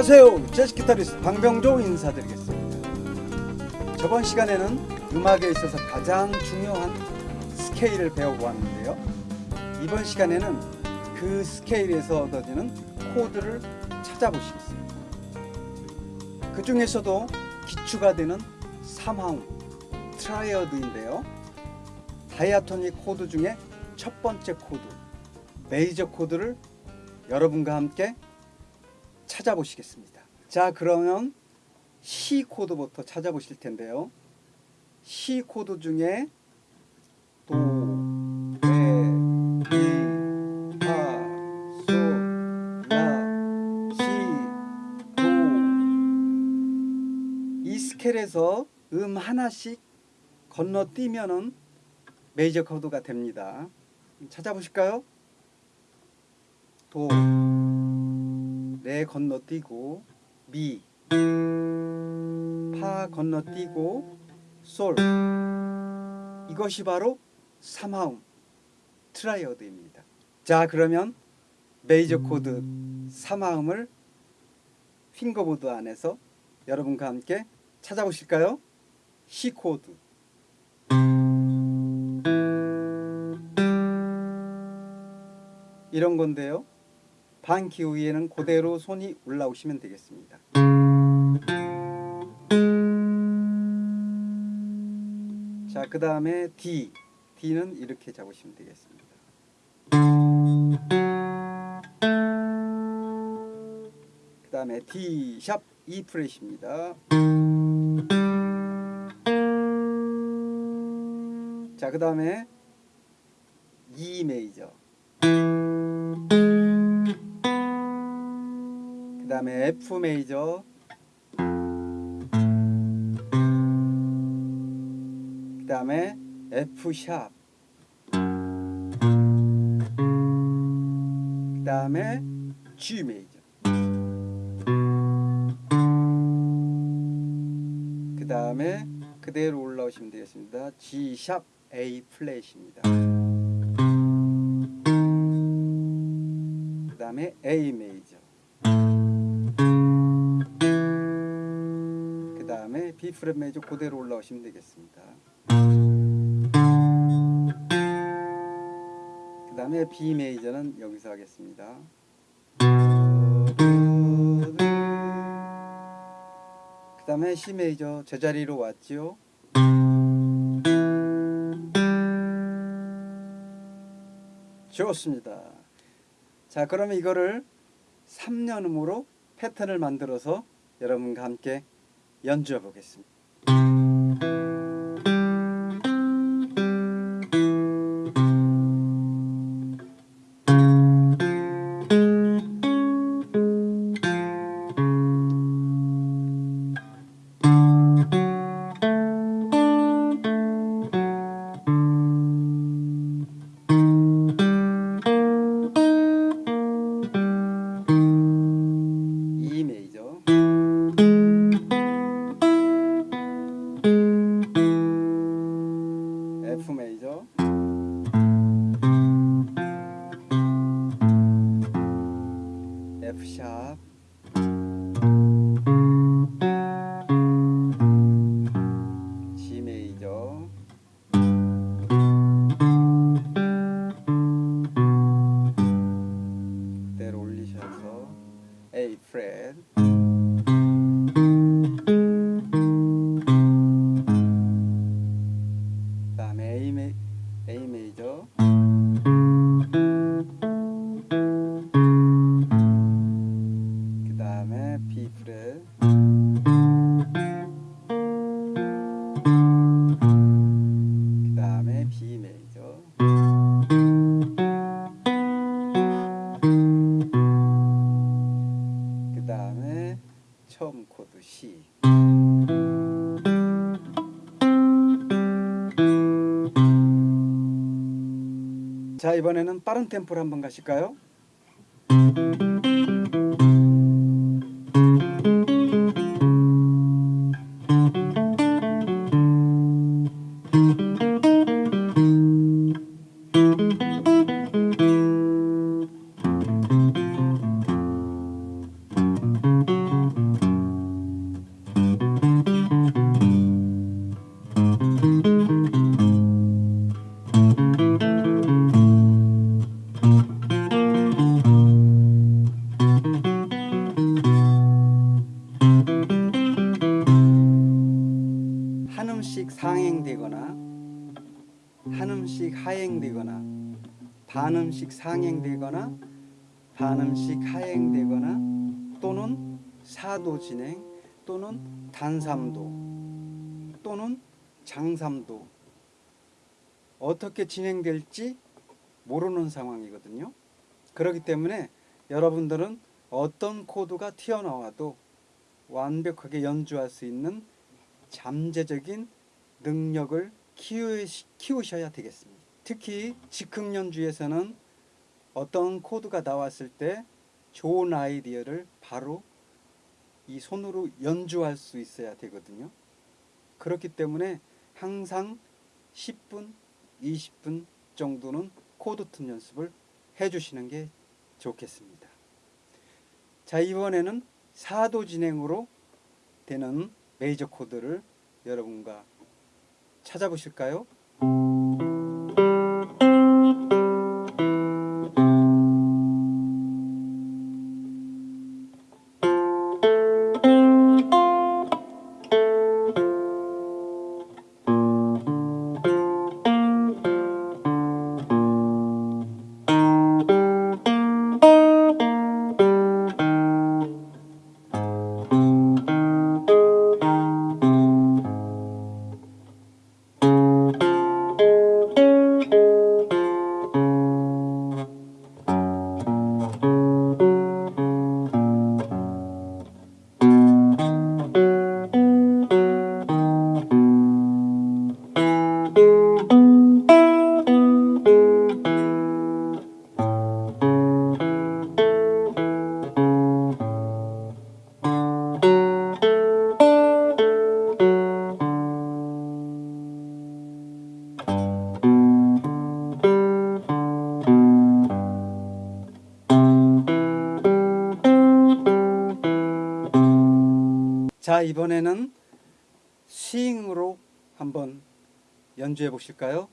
안녕하세요. 재즈 기타리스트 방병조 인사드리겠습니다. 저번 시간에는 음악에 있어서 가장 중요한 스케일을 배워보았는데요. 이번 시간에는 그 스케일에서 얻어지는 코드를 찾아보시겠습니다. 그 중에서도 기초가 되는 3화음 triad인데요. diatonic 코드 중에 첫 번째 코드 메이저 코드를 여러분과 함께 찾아보시겠습니다. 자, 그러면 C 코드부터 찾아보실 텐데요. C 코드 중에 도, 레, 미, 파, 솔, 라, 시, 도. 이 스케일에서 음 하나씩 건너뛰면은 메이저 코드가 됩니다. 찾아보실까요? 도, 레 건너뛰고 미, 파 건너뛰고 솔 이것이 바로 3화음 triad입니다. 자 그러면 메이저 코드 3화음을 fingerboard 안에서 여러분과 함께 찾아보실까요? C 코드 이런 건데요. 반키 위에는 그대로 손이 올라오시면 되겠습니다. 자, 그 다음에 D. D는 이렇게 잡으시면 되겠습니다. 그 다음에 D 샵 E 프렛입니다. 자, 그 다음에 E 메이저. 그 다음에 F 메이저 그 다음에 F 샵 그 다음에 G 메이저 그 다음에 그대로 올라오시면 되겠습니다. G 샵 A 플랫입니다. 그 다음에 A 메이저 B 프렛 메이저 그대로 올라오시면 되겠습니다. 그 다음에 B 메이저는 여기서 하겠습니다. 그 다음에 C 메이저 제자리로 왔지요. 좋습니다. 자 그러면 이거를 3년음으로 패턴을 만들어서 여러분과 함께 연주해 보겠습니다. 처음 코드 C 자 이번에는 빠른 템포로 한번 가실까요? 한음씩 상행되거나 한음씩 하행되거나 반음씩 상행되거나 반음씩 하행되거나 또는 사도 진행 또는 단삼도 또는 장삼도 어떻게 진행될지 모르는 상황이거든요. 그렇기 때문에 여러분들은 어떤 코드가 튀어나와도 완벽하게 연주할 수 있는 잠재적인 능력을 키우셔야 되겠습니다. 특히 즉흥 연주에서는 어떤 코드가 나왔을 때 좋은 아이디어를 바로 이 손으로 연주할 수 있어야 되거든요. 그렇기 때문에 항상 10분, 20분 정도는 코드 톤 연습을 해주시는 게 좋겠습니다. 자 이번에는 사도 진행으로 되는 메이저 코드를 여러분과 찾아보실까요? 자 이번에는 스윙으로 한번 연주해 보실까요?